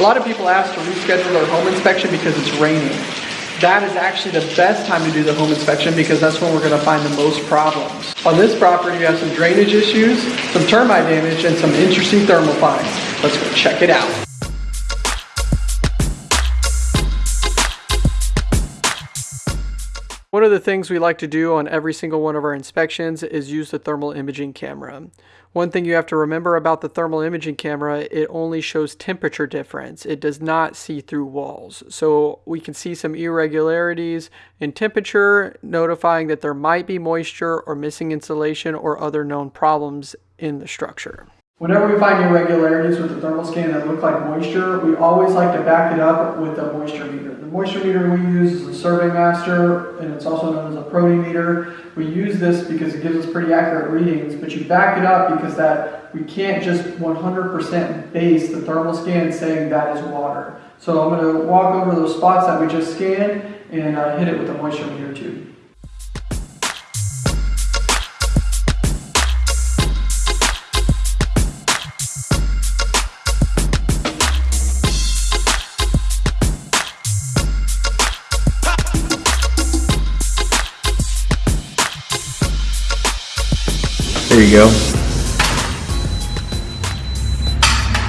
A lot of people ask to reschedule their home inspection because it's raining. That is actually the best time to do the home inspection because that's when we're gonna find the most problems. On this property, we have some drainage issues, some termite damage, and some interesting thermal finds. Let's go check it out. One of the things we like to do on every single one of our inspections is use the thermal imaging camera. One thing you have to remember about the thermal imaging camera, it only shows temperature difference. It does not see through walls. So we can see some irregularities in temperature, notifying that there might be moisture or missing insulation or other known problems in the structure. Whenever we find irregularities with the thermal scan that look like moisture, we always like to back it up with a moisture meter. The moisture meter we use is a Survey Master, and it's also known as a Protimeter. We use this because it gives us pretty accurate readings, but you back it up because that we can't just 100% base the thermal scan saying that is water. So I'm going to walk over those spots that we just scanned and uh, hit it with a moisture meter tube. There you go.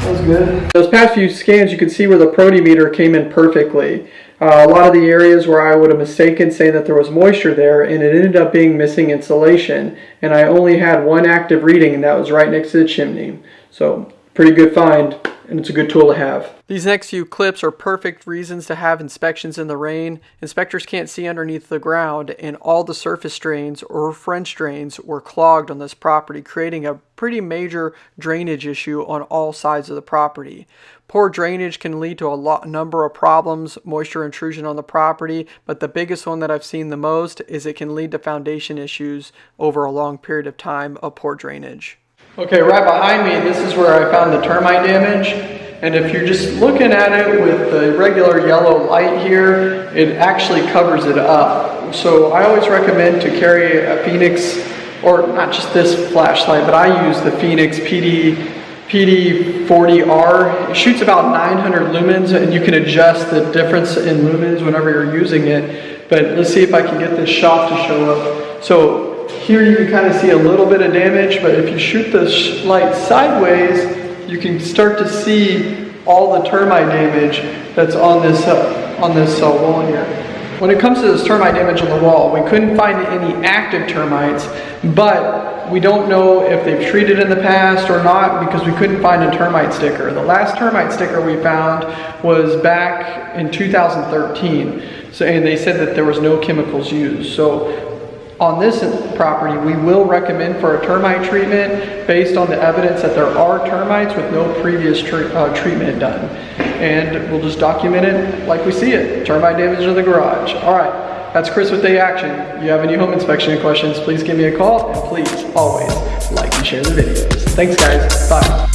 That was good. Those past few scans, you can see where the protimeter came in perfectly. Uh, a lot of the areas where I would have mistaken saying that there was moisture there, and it ended up being missing insulation. And I only had one active reading, and that was right next to the chimney. So, pretty good find and it's a good tool to have. These next few clips are perfect reasons to have inspections in the rain. Inspectors can't see underneath the ground and all the surface drains or French drains were clogged on this property, creating a pretty major drainage issue on all sides of the property. Poor drainage can lead to a lot, number of problems, moisture intrusion on the property, but the biggest one that I've seen the most is it can lead to foundation issues over a long period of time of poor drainage. Okay, right behind me, this is where I found the termite damage. And if you're just looking at it with the regular yellow light here, it actually covers it up. So I always recommend to carry a Fenix, or not just this flashlight, but I use the Fenix PD PD40R. It shoots about 900 lumens and you can adjust the difference in lumens whenever you're using it. But let's see if I can get this shot to show up. So here you can kind of see a little bit of damage, but if you shoot the light sideways, you can start to see all the termite damage that's on this, uh, on this uh, wall here. When it comes to this termite damage on the wall, we couldn't find any active termites, but we don't know if they've treated in the past or not because we couldn't find a termite sticker. The last termite sticker we found was back in 2013. So, and they said that there was no chemicals used. So on this property, we will recommend for a termite treatment based on the evidence that there are termites with no previous uh, treatment done. And we'll just document it like we see it, termite damage in the garage. All right, that's Chris with Day Action. If you have any home inspection questions, please give me a call and please always like and share the videos. Thanks guys, bye.